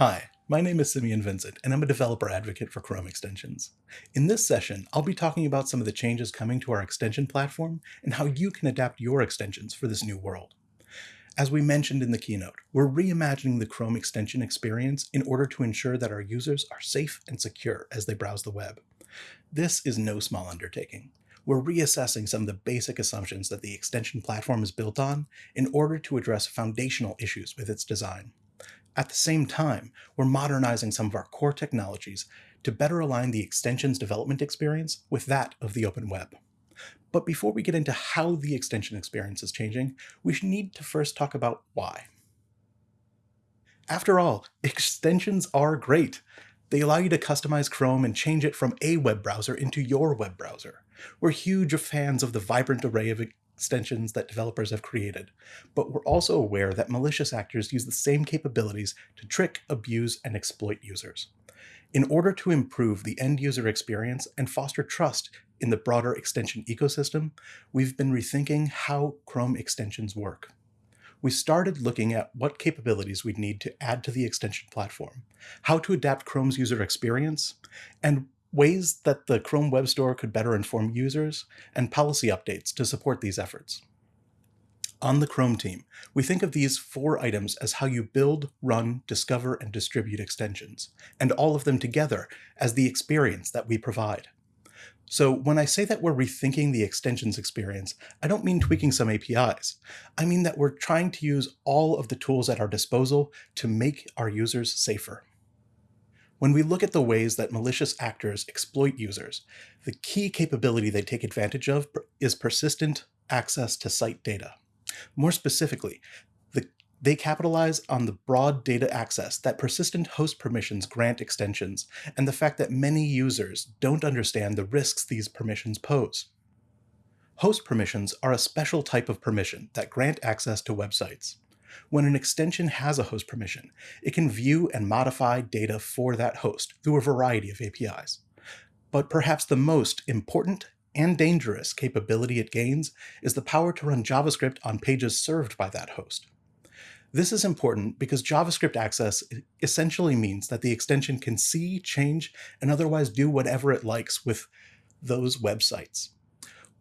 Hi, my name is Simeon Vincent, and I'm a developer advocate for Chrome extensions. In this session, I'll be talking about some of the changes coming to our extension platform and how you can adapt your extensions for this new world. As we mentioned in the keynote, we're reimagining the Chrome extension experience in order to ensure that our users are safe and secure as they browse the web. This is no small undertaking. We're reassessing some of the basic assumptions that the extension platform is built on in order to address foundational issues with its design. At the same time, we're modernizing some of our core technologies to better align the extension's development experience with that of the open web. But before we get into how the extension experience is changing, we need to first talk about why. After all, extensions are great. They allow you to customize Chrome and change it from a web browser into your web browser. We're huge fans of the vibrant array of extensions that developers have created, but we're also aware that malicious actors use the same capabilities to trick, abuse, and exploit users. In order to improve the end user experience and foster trust in the broader extension ecosystem, we've been rethinking how Chrome extensions work. We started looking at what capabilities we'd need to add to the extension platform, how to adapt Chrome's user experience, and ways that the Chrome Web Store could better inform users, and policy updates to support these efforts. On the Chrome team, we think of these four items as how you build, run, discover, and distribute extensions, and all of them together as the experience that we provide. So when I say that we're rethinking the extensions experience, I don't mean tweaking some APIs. I mean that we're trying to use all of the tools at our disposal to make our users safer. When we look at the ways that malicious actors exploit users, the key capability they take advantage of is persistent access to site data. More specifically, the, they capitalize on the broad data access that persistent host permissions grant extensions and the fact that many users don't understand the risks these permissions pose. Host permissions are a special type of permission that grant access to websites. When an extension has a host permission, it can view and modify data for that host through a variety of APIs. But perhaps the most important and dangerous capability it gains is the power to run JavaScript on pages served by that host. This is important because JavaScript access essentially means that the extension can see, change, and otherwise do whatever it likes with those websites.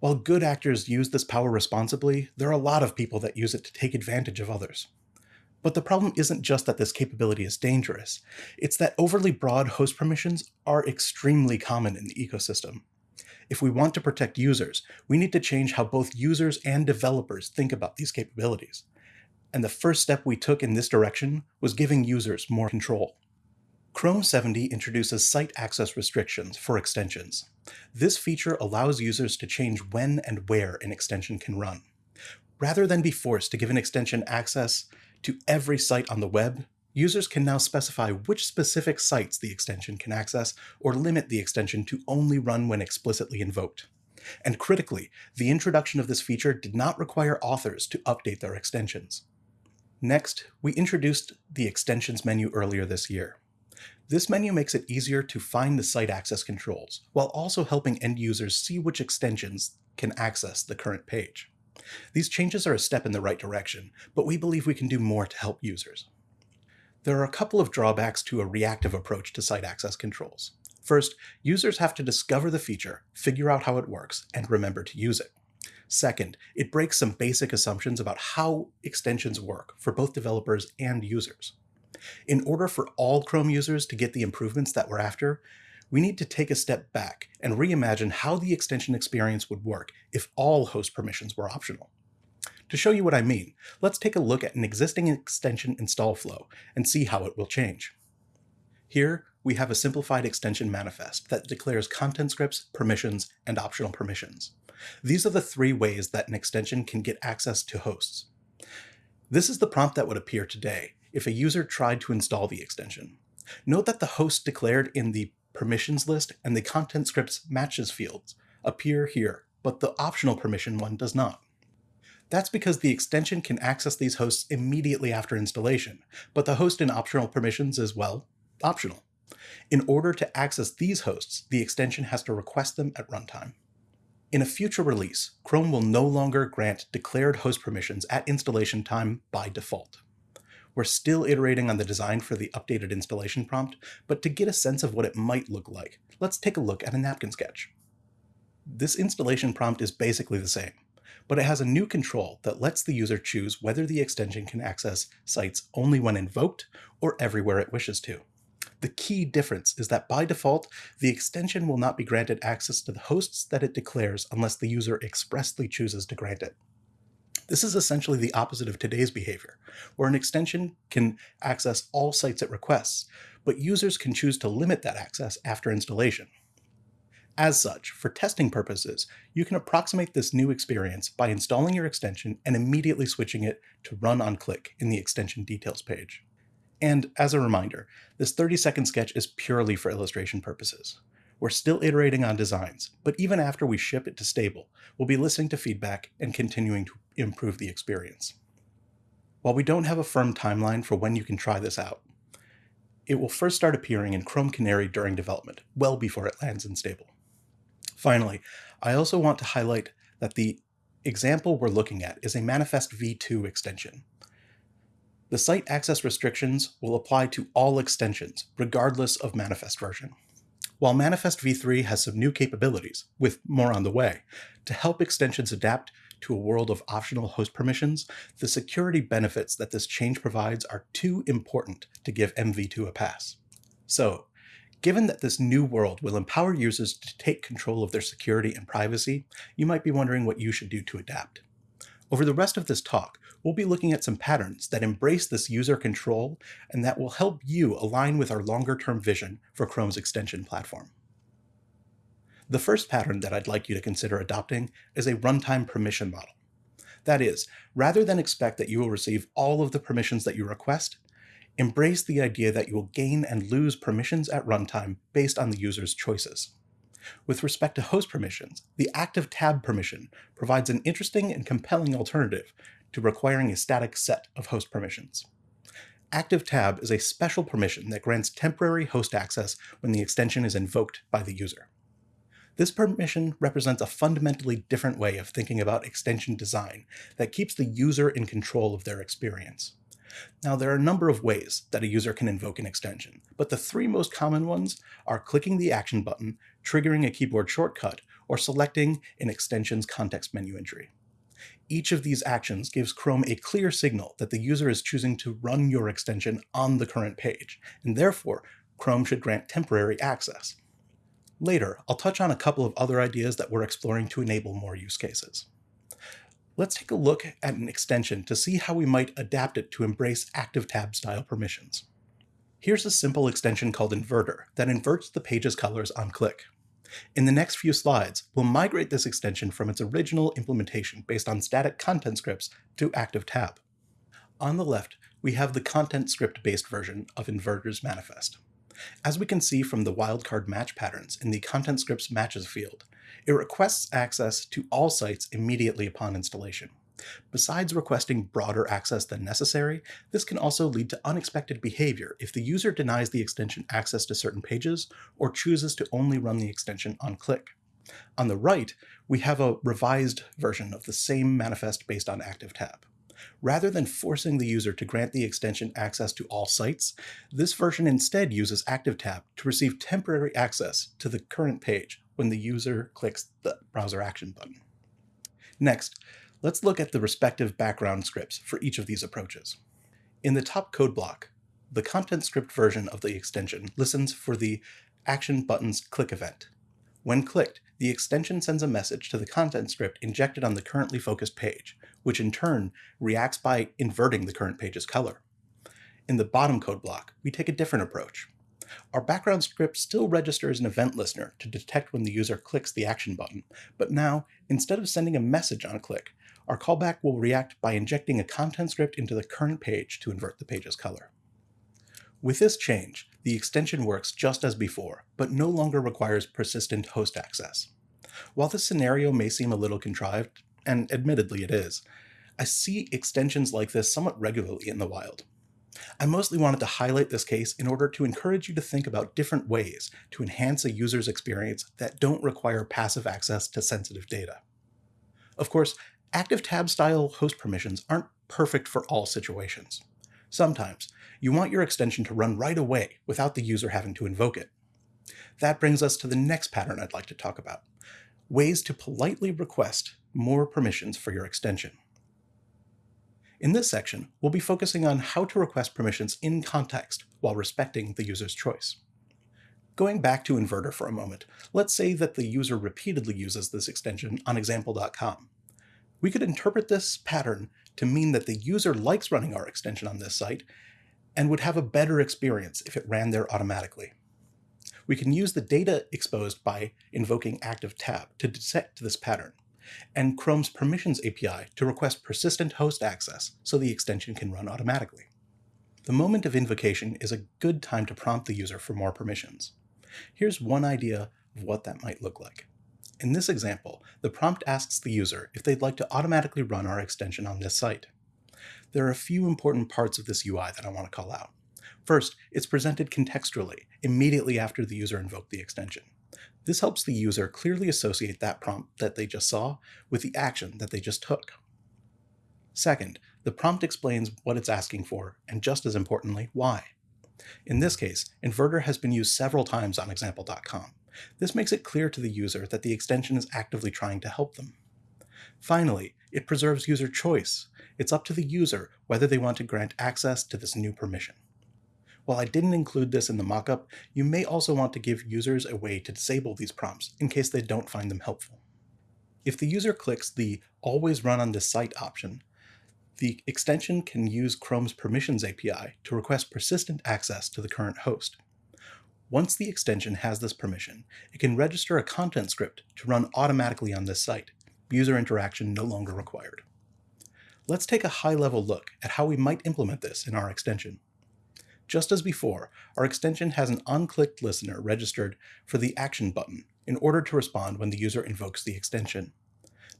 While good actors use this power responsibly, there are a lot of people that use it to take advantage of others. But the problem isn't just that this capability is dangerous, it's that overly broad host permissions are extremely common in the ecosystem. If we want to protect users, we need to change how both users and developers think about these capabilities. And the first step we took in this direction was giving users more control. Chrome 70 introduces site access restrictions for extensions. This feature allows users to change when and where an extension can run. Rather than be forced to give an extension access to every site on the web, users can now specify which specific sites the extension can access or limit the extension to only run when explicitly invoked. And critically, the introduction of this feature did not require authors to update their extensions. Next, we introduced the extensions menu earlier this year. This menu makes it easier to find the site access controls, while also helping end users see which extensions can access the current page. These changes are a step in the right direction, but we believe we can do more to help users. There are a couple of drawbacks to a reactive approach to site access controls. First, users have to discover the feature, figure out how it works, and remember to use it. Second, it breaks some basic assumptions about how extensions work for both developers and users. In order for all Chrome users to get the improvements that we're after, we need to take a step back and reimagine how the extension experience would work if all host permissions were optional. To show you what I mean, let's take a look at an existing extension install flow and see how it will change. Here, we have a simplified extension manifest that declares content scripts, permissions, and optional permissions. These are the three ways that an extension can get access to hosts. This is the prompt that would appear today, if a user tried to install the extension. Note that the host declared in the permissions list and the content scripts matches fields appear here, but the optional permission one does not. That's because the extension can access these hosts immediately after installation, but the host in optional permissions is, well, optional. In order to access these hosts, the extension has to request them at runtime. In a future release, Chrome will no longer grant declared host permissions at installation time by default. We're still iterating on the design for the updated installation prompt, but to get a sense of what it might look like, let's take a look at a napkin sketch. This installation prompt is basically the same, but it has a new control that lets the user choose whether the extension can access sites only when invoked or everywhere it wishes to. The key difference is that by default, the extension will not be granted access to the hosts that it declares unless the user expressly chooses to grant it. This is essentially the opposite of today's behavior, where an extension can access all sites it requests, but users can choose to limit that access after installation. As such, for testing purposes, you can approximate this new experience by installing your extension and immediately switching it to run on click in the extension details page. And as a reminder, this 30 second sketch is purely for illustration purposes. We're still iterating on designs, but even after we ship it to stable, we'll be listening to feedback and continuing to improve the experience. While we don't have a firm timeline for when you can try this out, it will first start appearing in Chrome Canary during development, well before it lands in stable. Finally, I also want to highlight that the example we're looking at is a Manifest v2 extension. The site access restrictions will apply to all extensions, regardless of Manifest version. While Manifest v3 has some new capabilities, with more on the way, to help extensions adapt to a world of optional host permissions, the security benefits that this change provides are too important to give MV2 a pass. So, given that this new world will empower users to take control of their security and privacy, you might be wondering what you should do to adapt. Over the rest of this talk, we'll be looking at some patterns that embrace this user control and that will help you align with our longer-term vision for Chrome's extension platform. The first pattern that I'd like you to consider adopting is a runtime permission model. That is, rather than expect that you will receive all of the permissions that you request, embrace the idea that you will gain and lose permissions at runtime based on the user's choices. With respect to host permissions, the active tab permission provides an interesting and compelling alternative to requiring a static set of host permissions. Active tab is a special permission that grants temporary host access when the extension is invoked by the user. This permission represents a fundamentally different way of thinking about extension design that keeps the user in control of their experience. Now, there are a number of ways that a user can invoke an extension, but the three most common ones are clicking the action button, triggering a keyboard shortcut, or selecting an extension's context menu entry. Each of these actions gives Chrome a clear signal that the user is choosing to run your extension on the current page, and therefore Chrome should grant temporary access. Later, I'll touch on a couple of other ideas that we're exploring to enable more use cases let's take a look at an extension to see how we might adapt it to embrace active tab style permissions. Here's a simple extension called Inverter that inverts the page's colors on click. In the next few slides, we'll migrate this extension from its original implementation based on static content scripts to active tab. On the left, we have the content script-based version of Inverter's manifest. As we can see from the wildcard match patterns in the content scripts matches field, it requests access to all sites immediately upon installation. Besides requesting broader access than necessary, this can also lead to unexpected behavior if the user denies the extension access to certain pages or chooses to only run the extension on click. On the right, we have a revised version of the same manifest based on Active Tab. Rather than forcing the user to grant the extension access to all sites, this version instead uses ActiveTab to receive temporary access to the current page when the user clicks the browser action button. Next, let's look at the respective background scripts for each of these approaches. In the top code block, the content script version of the extension listens for the action button's click event. When clicked, the extension sends a message to the content script injected on the currently focused page, which in turn reacts by inverting the current page's color. In the bottom code block, we take a different approach. Our background script still registers an event listener to detect when the user clicks the action button, but now, instead of sending a message on a click, our callback will react by injecting a content script into the current page to invert the page's color. With this change, the extension works just as before, but no longer requires persistent host access. While this scenario may seem a little contrived, and admittedly it is, I see extensions like this somewhat regularly in the wild. I mostly wanted to highlight this case in order to encourage you to think about different ways to enhance a user's experience that don't require passive access to sensitive data. Of course, active tab style host permissions aren't perfect for all situations. Sometimes you want your extension to run right away without the user having to invoke it. That brings us to the next pattern I'd like to talk about, ways to politely request more permissions for your extension. In this section, we'll be focusing on how to request permissions in context while respecting the user's choice. Going back to Inverter for a moment, let's say that the user repeatedly uses this extension on example.com. We could interpret this pattern to mean that the user likes running our extension on this site and would have a better experience if it ran there automatically. We can use the data exposed by invoking ActiveTab to detect this pattern, and Chrome's Permissions API to request persistent host access so the extension can run automatically. The moment of invocation is a good time to prompt the user for more permissions. Here's one idea of what that might look like. In this example, the prompt asks the user if they'd like to automatically run our extension on this site. There are a few important parts of this UI that I want to call out. First, it's presented contextually, immediately after the user invoked the extension. This helps the user clearly associate that prompt that they just saw with the action that they just took. Second, the prompt explains what it's asking for, and just as importantly, why. In this case, Inverter has been used several times on example.com. This makes it clear to the user that the extension is actively trying to help them. Finally, it preserves user choice. It's up to the user whether they want to grant access to this new permission. While I didn't include this in the mockup, you may also want to give users a way to disable these prompts in case they don't find them helpful. If the user clicks the Always Run on this site option, the extension can use Chrome's Permissions API to request persistent access to the current host. Once the extension has this permission, it can register a content script to run automatically on this site, user interaction no longer required. Let's take a high-level look at how we might implement this in our extension. Just as before, our extension has an onClicked listener registered for the Action button in order to respond when the user invokes the extension.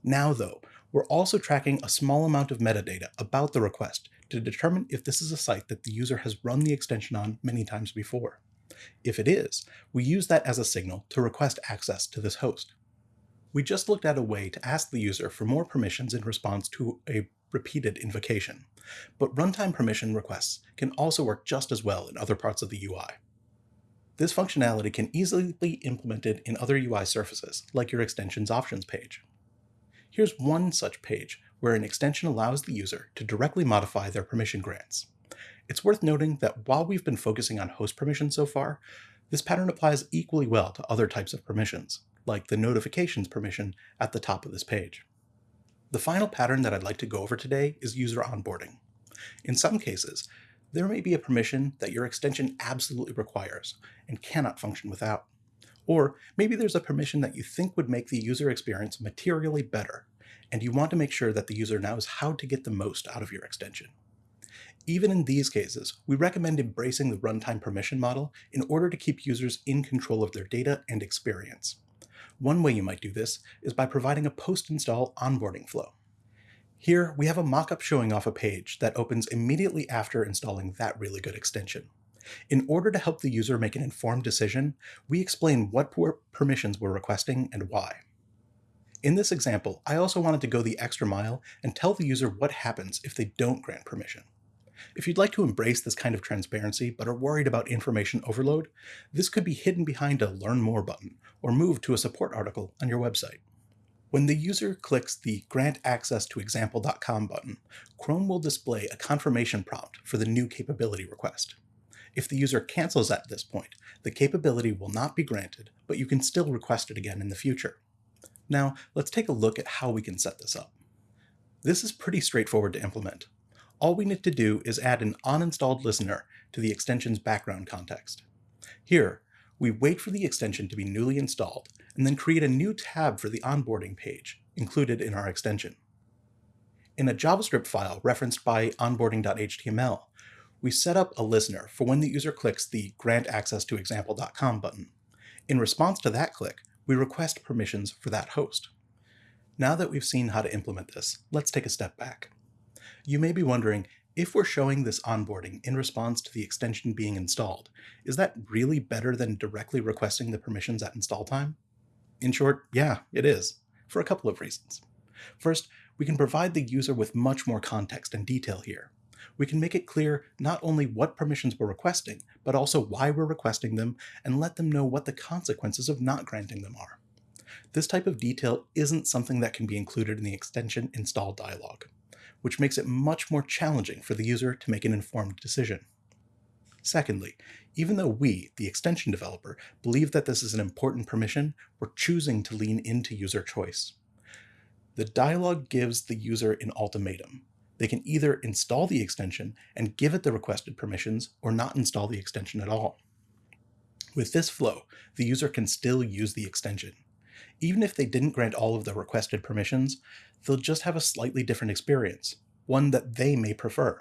Now, though, we're also tracking a small amount of metadata about the request to determine if this is a site that the user has run the extension on many times before. If it is, we use that as a signal to request access to this host. We just looked at a way to ask the user for more permissions in response to a repeated invocation, but runtime permission requests can also work just as well in other parts of the UI. This functionality can easily be implemented in other UI surfaces, like your extension's options page. Here's one such page where an extension allows the user to directly modify their permission grants. It's worth noting that while we've been focusing on host permissions so far, this pattern applies equally well to other types of permissions, like the notifications permission at the top of this page. The final pattern that I'd like to go over today is user onboarding. In some cases, there may be a permission that your extension absolutely requires and cannot function without. Or maybe there's a permission that you think would make the user experience materially better, and you want to make sure that the user knows how to get the most out of your extension. Even in these cases, we recommend embracing the runtime permission model in order to keep users in control of their data and experience. One way you might do this is by providing a post-install onboarding flow. Here, we have a mockup showing off a page that opens immediately after installing that really good extension. In order to help the user make an informed decision, we explain what permissions we're requesting and why. In this example, I also wanted to go the extra mile and tell the user what happens if they don't grant permission. If you'd like to embrace this kind of transparency but are worried about information overload, this could be hidden behind a Learn More button or moved to a support article on your website. When the user clicks the Grant Access to Example.com button, Chrome will display a confirmation prompt for the new capability request. If the user cancels at this point, the capability will not be granted, but you can still request it again in the future. Now, let's take a look at how we can set this up. This is pretty straightforward to implement. All we need to do is add an onInstalled listener to the extension's background context. Here, we wait for the extension to be newly installed, and then create a new tab for the onboarding page included in our extension. In a JavaScript file referenced by onboarding.html, we set up a listener for when the user clicks the Grant Access to Example.com button. In response to that click, we request permissions for that host. Now that we've seen how to implement this, let's take a step back. You may be wondering, if we're showing this onboarding in response to the extension being installed, is that really better than directly requesting the permissions at install time? In short, yeah, it is, for a couple of reasons. First, we can provide the user with much more context and detail here. we can make it clear not only what permissions we're requesting, but also why we're requesting them and let them know what the consequences of not granting them are. This type of detail isn't something that can be included in the extension install dialog, which makes it much more challenging for the user to make an informed decision. Secondly, even though we, the extension developer, believe that this is an important permission, we're choosing to lean into user choice. The dialog gives the user an ultimatum. They can either install the extension and give it the requested permissions or not install the extension at all. With this flow, the user can still use the extension. Even if they didn't grant all of the requested permissions, they'll just have a slightly different experience, one that they may prefer.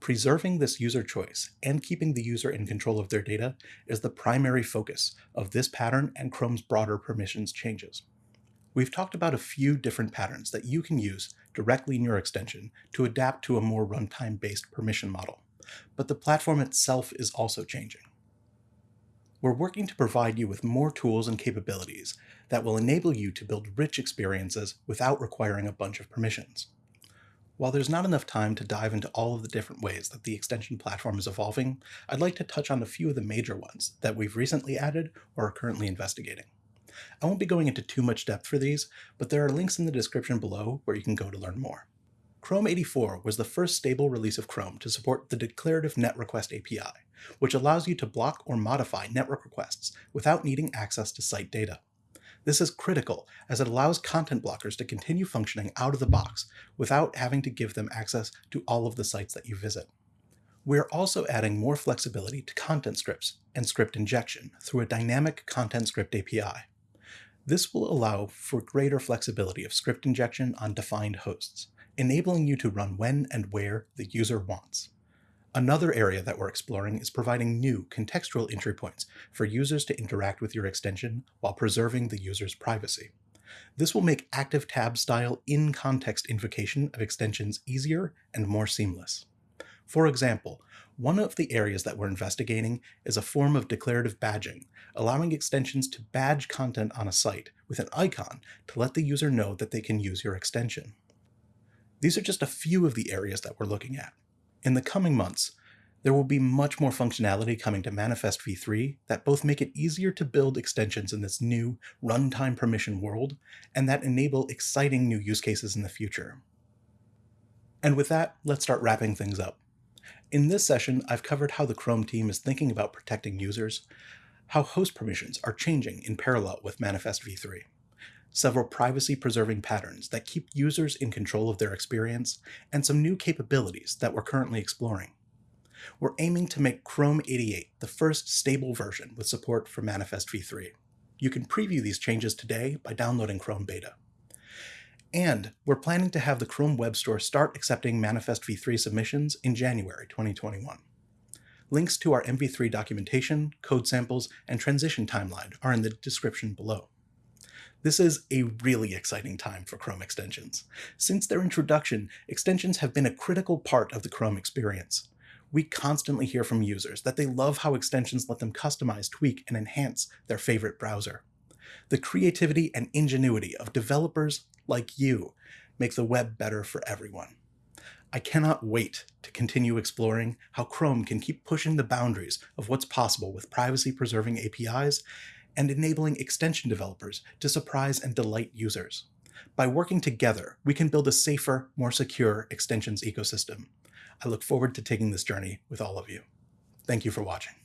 Preserving this user choice and keeping the user in control of their data is the primary focus of this pattern and Chrome's broader permissions changes. We've talked about a few different patterns that you can use directly in your extension to adapt to a more runtime-based permission model, but the platform itself is also changing. We're working to provide you with more tools and capabilities that will enable you to build rich experiences without requiring a bunch of permissions. While there's not enough time to dive into all of the different ways that the extension platform is evolving, I'd like to touch on a few of the major ones that we've recently added or are currently investigating. I won't be going into too much depth for these, but there are links in the description below where you can go to learn more. Chrome 84 was the first stable release of Chrome to support the Declarative Net Request API, which allows you to block or modify network requests without needing access to site data. This is critical as it allows content blockers to continue functioning out of the box without having to give them access to all of the sites that you visit. We're also adding more flexibility to content scripts and script injection through a dynamic content script API. This will allow for greater flexibility of script injection on defined hosts, enabling you to run when and where the user wants. Another area that we're exploring is providing new contextual entry points for users to interact with your extension while preserving the user's privacy. This will make active tab style in-context invocation of extensions easier and more seamless. For example, one of the areas that we're investigating is a form of declarative badging, allowing extensions to badge content on a site with an icon to let the user know that they can use your extension. These are just a few of the areas that we're looking at. In the coming months, there will be much more functionality coming to Manifest v3 that both make it easier to build extensions in this new runtime permission world and that enable exciting new use cases in the future. And with that, let's start wrapping things up. In this session, I've covered how the Chrome team is thinking about protecting users, how host permissions are changing in parallel with Manifest v3, several privacy-preserving patterns that keep users in control of their experience, and some new capabilities that we're currently exploring. We're aiming to make Chrome 88 the first stable version with support for Manifest v3. You can preview these changes today by downloading Chrome Beta. And we're planning to have the Chrome Web Store start accepting Manifest v3 submissions in January 2021. Links to our MV3 documentation, code samples, and transition timeline are in the description below. This is a really exciting time for Chrome extensions. Since their introduction, extensions have been a critical part of the Chrome experience. We constantly hear from users that they love how extensions let them customize, tweak, and enhance their favorite browser. The creativity and ingenuity of developers like you make the web better for everyone. I cannot wait to continue exploring how Chrome can keep pushing the boundaries of what's possible with privacy-preserving APIs and enabling extension developers to surprise and delight users. By working together, we can build a safer, more secure extensions ecosystem. I look forward to taking this journey with all of you. Thank you for watching.